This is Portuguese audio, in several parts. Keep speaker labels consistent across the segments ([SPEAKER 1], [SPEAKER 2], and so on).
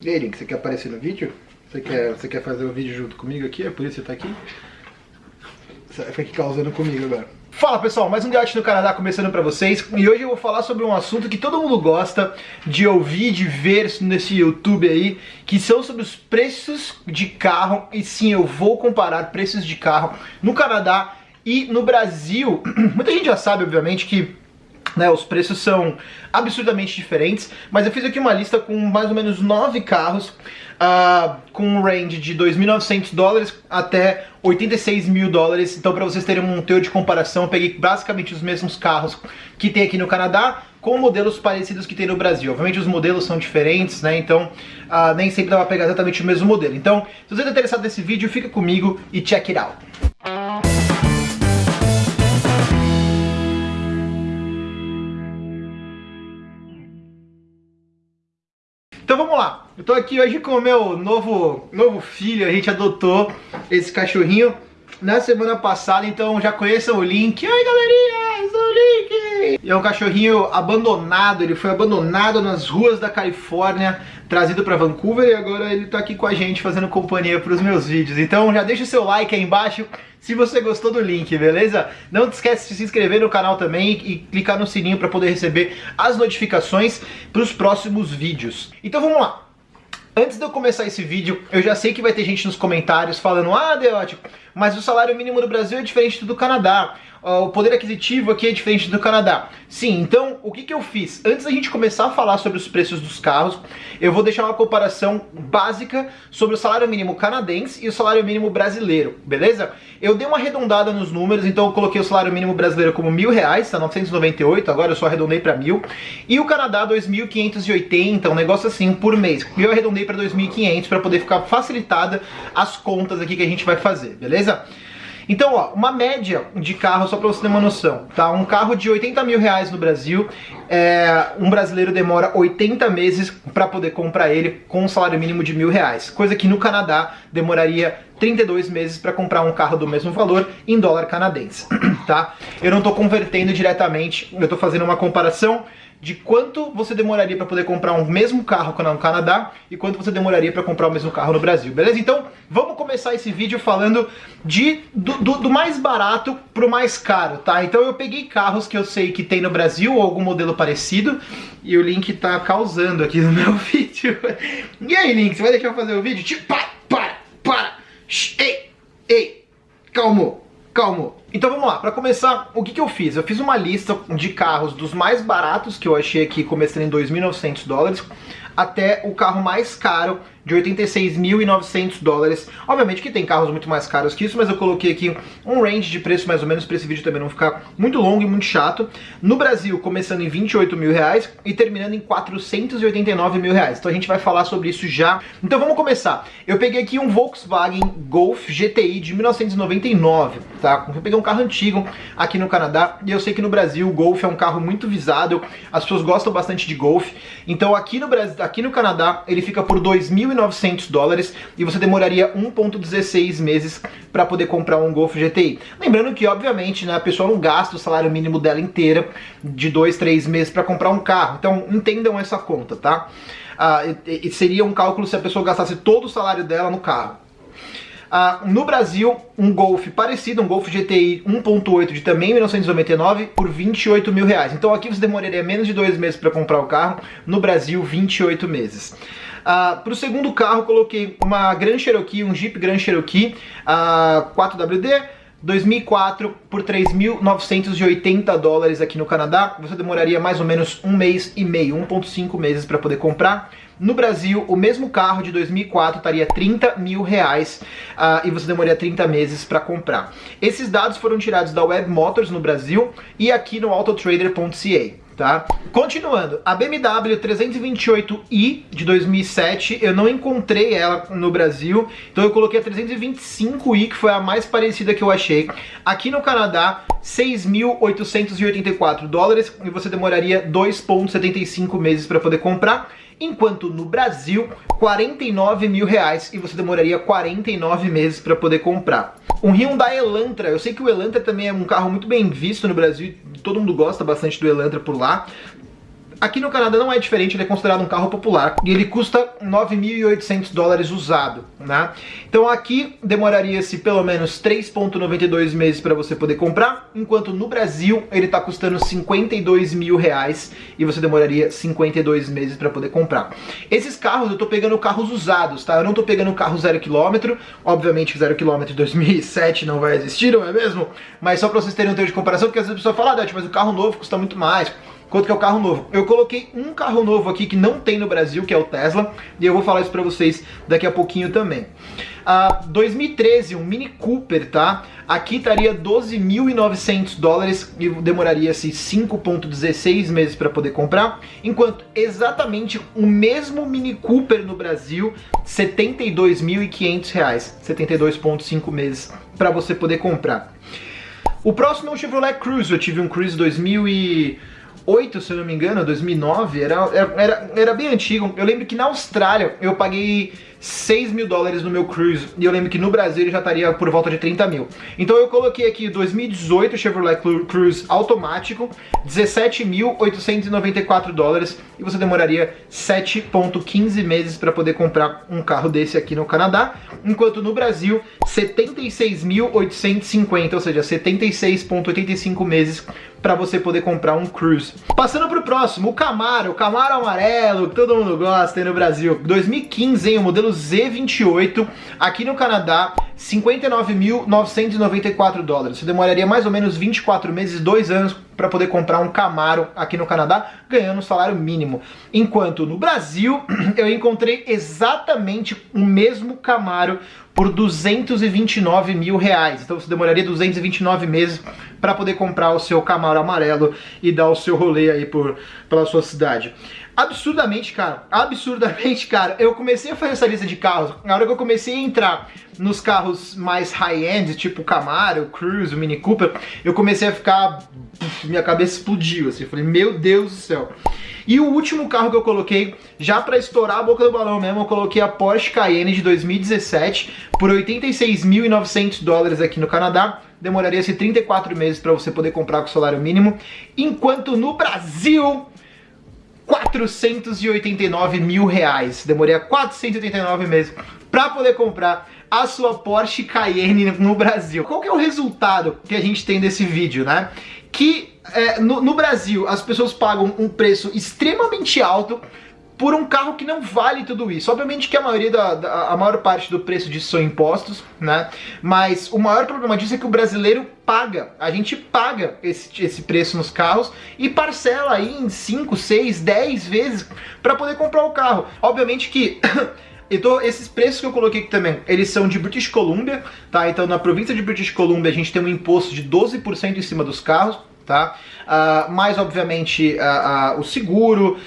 [SPEAKER 1] E aí, Link, você quer aparecer no vídeo? Você quer, você quer fazer o vídeo junto comigo aqui? É por isso que você tá aqui? Você vai ficar causando comigo agora. Fala pessoal, mais um Gato no Canadá começando pra vocês e hoje eu vou falar sobre um assunto que todo mundo gosta de ouvir, de ver nesse YouTube aí, que são sobre os preços de carro e sim, eu vou comparar preços de carro no Canadá e no Brasil. Muita gente já sabe, obviamente, que né, os preços são absurdamente diferentes, mas eu fiz aqui uma lista com mais ou menos nove carros uh, com um range de 2.900 dólares até 86 mil dólares. Então, para vocês terem um teor de comparação, eu peguei basicamente os mesmos carros que tem aqui no Canadá com modelos parecidos que tem no Brasil. Obviamente os modelos são diferentes, né? Então uh, nem sempre dá pra pegar exatamente o mesmo modelo. Então, se você está interessado nesse vídeo, fica comigo e check it out. Então vamos lá, eu tô aqui hoje com o meu novo, novo filho, a gente adotou esse cachorrinho na semana passada, então já conheçam o Link. Oi galerinha, Link! É um cachorrinho abandonado, ele foi abandonado nas ruas da Califórnia, trazido para Vancouver e agora ele tá aqui com a gente fazendo companhia para os meus vídeos. Então já deixa o seu like aí embaixo se você gostou do link, beleza? Não esquece de se inscrever no canal também e clicar no sininho para poder receber as notificações para os próximos vídeos. Então vamos lá. Antes de eu começar esse vídeo, eu já sei que vai ter gente nos comentários falando Ah, Deótico, mas o salário mínimo do Brasil é diferente do Canadá o poder aquisitivo aqui é diferente do Canadá. Sim, então o que, que eu fiz? Antes da gente começar a falar sobre os preços dos carros, eu vou deixar uma comparação básica sobre o salário mínimo canadense e o salário mínimo brasileiro, beleza? Eu dei uma arredondada nos números, então eu coloquei o salário mínimo brasileiro como mil reais, tá 998, agora eu só arredondei para mil, e o Canadá 2.580, um negócio assim por mês. E eu arredondei para 2.500 para poder ficar facilitada as contas aqui que a gente vai fazer, beleza? Então, ó, uma média de carro, só para você ter uma noção, tá? Um carro de 80 mil reais no Brasil, é, um brasileiro demora 80 meses para poder comprar ele com um salário mínimo de mil reais. Coisa que no Canadá demoraria 32 meses para comprar um carro do mesmo valor em dólar canadense, tá? Eu não estou convertendo diretamente, eu estou fazendo uma comparação de quanto você demoraria para poder comprar um mesmo carro no Canadá e quanto você demoraria para comprar o mesmo carro no Brasil, beleza? Então, vamos começar esse vídeo falando de, do, do, do mais barato pro mais caro, tá? Então eu peguei carros que eu sei que tem no Brasil ou algum modelo parecido e o Link tá causando aqui no meu vídeo. E aí, Link, você vai deixar eu fazer o vídeo? Tipo, para, para, para, ei, ei, calmo, calmo. Então vamos lá, para começar, o que, que eu fiz? Eu fiz uma lista de carros dos mais baratos que eu achei aqui, começando em 2.900 dólares, até o carro mais caro de 86.900 dólares. Obviamente que tem carros muito mais caros que isso, mas eu coloquei aqui um range de preço mais ou menos para esse vídeo também não ficar muito longo e muito chato. No Brasil, começando em 28 mil reais e terminando em 489 mil reais. Então a gente vai falar sobre isso já. Então vamos começar. Eu peguei aqui um Volkswagen Golf GTI de 1999, tá? Eu peguei um carro antigo aqui no Canadá e eu sei que no Brasil o Golf é um carro muito visado, as pessoas gostam bastante de Golf. Então aqui no Brasil, aqui no Canadá, ele fica por 2.000 1.900 dólares e você demoraria 1.16 meses para poder comprar um Golf GTI. Lembrando que, obviamente, né, a pessoa não gasta o salário mínimo dela inteira de 2, 3 meses para comprar um carro. Então, entendam essa conta, tá? Ah, e, e seria um cálculo se a pessoa gastasse todo o salário dela no carro. Uh, no Brasil, um Golf parecido, um Golf GTI 1.8 de também 1999 por 28 mil reais. Então aqui você demoraria menos de dois meses para comprar o carro, no Brasil 28 meses. Uh, para o segundo carro, coloquei uma Grand Cherokee, um Jeep Grand Cherokee uh, 4WD, 2004 por 3.980 dólares aqui no Canadá. Você demoraria mais ou menos um mês e meio, 1.5 meses para poder comprar. No Brasil, o mesmo carro de 2004 estaria 30 mil reais uh, e você demoraria 30 meses para comprar. Esses dados foram tirados da Web Motors no Brasil e aqui no autotrader.ca tá? Continuando, a BMW 328i de 2007, eu não encontrei ela no Brasil, então eu coloquei a 325i, que foi a mais parecida que eu achei. Aqui no Canadá, 6.884 dólares, e você demoraria 2.75 meses para poder comprar enquanto no Brasil, 49 mil reais e você demoraria 49 meses para poder comprar. Um Hyundai Elantra, eu sei que o Elantra também é um carro muito bem visto no Brasil, todo mundo gosta bastante do Elantra por lá, Aqui no Canadá não é diferente, ele é considerado um carro popular e ele custa 9.800 dólares usado, né? Então aqui demoraria-se pelo menos 3.92 meses para você poder comprar, enquanto no Brasil ele está custando 52 mil reais e você demoraria 52 meses para poder comprar. Esses carros eu tô pegando carros usados, tá? Eu não tô pegando carro zero quilômetro, obviamente zero quilômetro de 2007 não vai existir, não é mesmo? Mas só para vocês terem um termo de comparação, porque às vezes a pessoa fala, ah, mas o carro novo custa muito mais quanto que é o carro novo. Eu coloquei um carro novo aqui que não tem no Brasil, que é o Tesla, e eu vou falar isso pra vocês daqui a pouquinho também. Uh, 2013, um Mini Cooper, tá? Aqui estaria 12.900 dólares e demoraria-se 5.16 meses para poder comprar, enquanto exatamente o mesmo Mini Cooper no Brasil, 72.500 reais, 72.5 meses para você poder comprar. O próximo é um Chevrolet Cruze, eu tive um Cruze 2000 e 2008, se eu não me engano, 2009, era, era, era bem antigo. Eu lembro que na Austrália eu paguei 6 mil dólares no meu Cruise. E eu lembro que no Brasil ele já estaria por volta de 30 mil. Então eu coloquei aqui 2018 Chevrolet Cruise automático, 17.894 dólares. E você demoraria 7.15 meses para poder comprar um carro desse aqui no Canadá. Enquanto no Brasil, 76.850, ou seja, 76.85 meses para você poder comprar um Cruise. Passando pro próximo, o Camaro, o Camaro amarelo, que todo mundo gosta aí no Brasil. 2015, hein, o modelo modelo Z28 aqui no Canadá, 59.994 dólares. Você demoraria mais ou menos 24 meses, 2 anos para poder comprar um Camaro aqui no Canadá, ganhando um salário mínimo. Enquanto no Brasil, eu encontrei exatamente o mesmo Camaro por 229 mil reais. Então você demoraria 229 meses para poder comprar o seu Camaro amarelo e dar o seu rolê aí por, pela sua cidade absurdamente caro. Absurdamente caro. Eu comecei a fazer essa lista de carros, na hora que eu comecei a entrar nos carros mais high-end, tipo Camaro, Cruze, Mini Cooper, eu comecei a ficar... minha cabeça explodiu, assim. Eu falei, meu Deus do céu. E o último carro que eu coloquei, já para estourar a boca do balão mesmo, eu coloquei a Porsche Cayenne de 2017 por 86.900 dólares aqui no Canadá. Demoraria-se 34 meses para você poder comprar com salário mínimo. Enquanto no Brasil 489 mil reais. Demorei 489 meses para poder comprar a sua Porsche Cayenne no Brasil. Qual que é o resultado que a gente tem desse vídeo, né? Que é, no, no Brasil as pessoas pagam um preço extremamente alto por um carro que não vale tudo isso. Obviamente que a maioria da, da, a maior parte do preço disso são impostos, né? Mas o maior problema disso é que o brasileiro paga. A gente paga esse, esse preço nos carros e parcela aí em 5, 6, 10 vezes para poder comprar o carro. Obviamente que Então, esses preços que eu coloquei aqui também, eles são de British Columbia, tá? Então, na província de British Columbia, a gente tem um imposto de 12% em cima dos carros, tá? Uh, mais obviamente uh, uh, o seguro,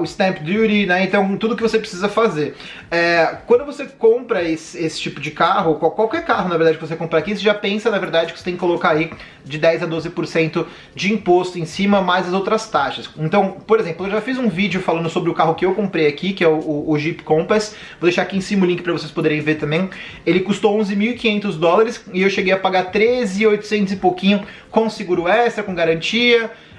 [SPEAKER 1] o stamp duty, né? Então tudo que você precisa fazer. É, quando você compra esse, esse, tipo de carro, qualquer carro na verdade que você comprar aqui, você já pensa na verdade que você tem que colocar aí de 10 a 12% de imposto em cima, mais as outras taxas. Então, por exemplo, eu já fiz um vídeo falando sobre o carro que eu comprei aqui, que é o, o, o Jeep Compass. Vou deixar aqui em cima o link para vocês poderem ver também. Ele custou 11.500 dólares e eu cheguei a pagar 13.800 e pouquinho com seguro extra, com garantia,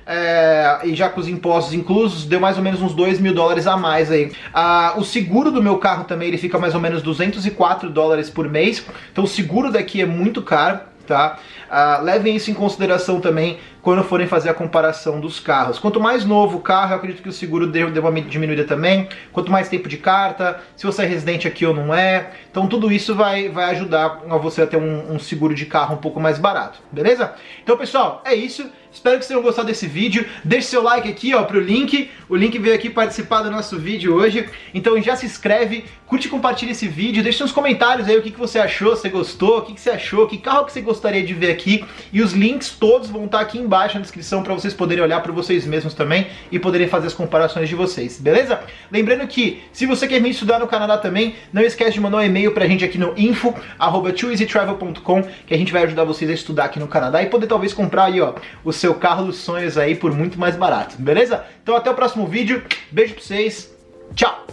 [SPEAKER 1] é, e já com os impostos inclusos, deu mais ou menos uns 2 mil dólares a mais aí. Ah, o seguro do meu carro também, ele fica mais ou menos 204 dólares por mês, então o seguro daqui é muito caro, tá? Ah, levem isso em consideração também quando forem fazer a comparação dos carros. Quanto mais novo o carro, eu acredito que o seguro deve uma diminuída também. Quanto mais tempo de carta, se você é residente aqui ou não é. Então tudo isso vai, vai ajudar você a ter um, um seguro de carro um pouco mais barato, beleza? Então pessoal, é isso. Espero que vocês tenham gostado desse vídeo. Deixe seu like aqui ó, pro link. O link veio aqui participar do nosso vídeo hoje. Então já se inscreve, curte e compartilha esse vídeo. Deixe nos comentários aí o que, que você achou, se gostou, o que, que você achou, que carro que você gostaria de ver aqui. E os links todos vão estar aqui embaixo na descrição para vocês poderem olhar para vocês mesmos também e poderem fazer as comparações de vocês, beleza? Lembrando que se você quer me estudar no Canadá também, não esquece de mandar um e-mail pra gente aqui no info arroba que a gente vai ajudar vocês a estudar aqui no Canadá e poder talvez comprar aí, ó, o seu carro dos sonhos aí por muito mais barato, beleza? Então até o próximo vídeo, beijo pra vocês, tchau!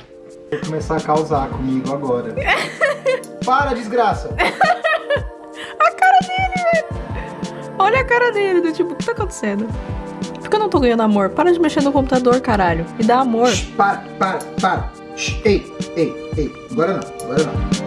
[SPEAKER 1] Vai começar a causar comigo agora. Para, desgraça!
[SPEAKER 2] a cara dele, velho! Olha a cara dele, do tipo, o que tá acontecendo? que eu não tô ganhando amor? Para de mexer no computador, caralho. Me dá amor.
[SPEAKER 1] Shh, para, para, para. Shh, ei, ei, ei. Agora não, agora não.